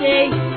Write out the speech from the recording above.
okay.